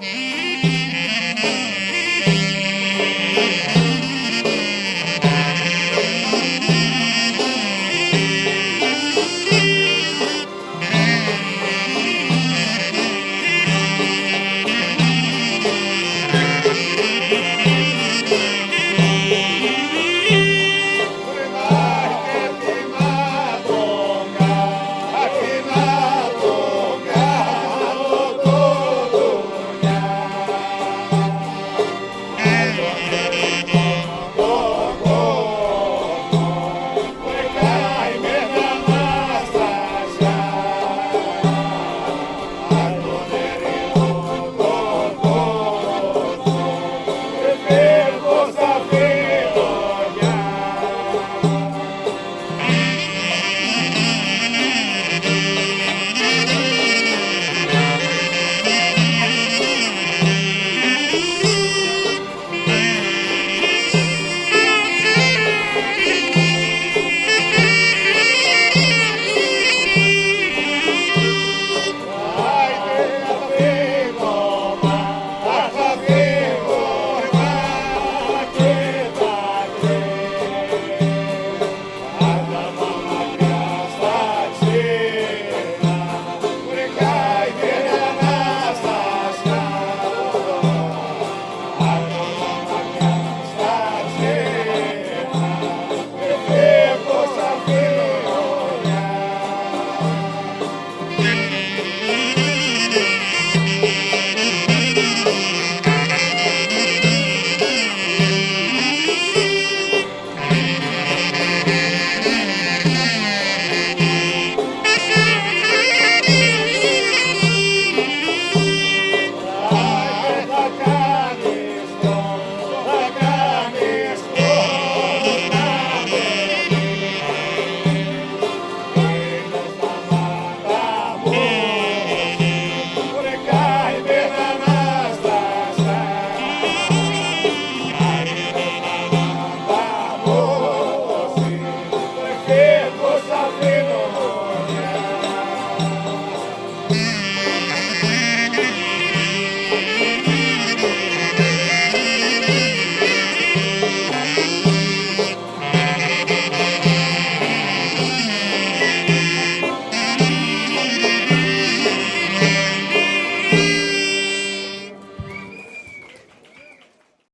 え Yeah.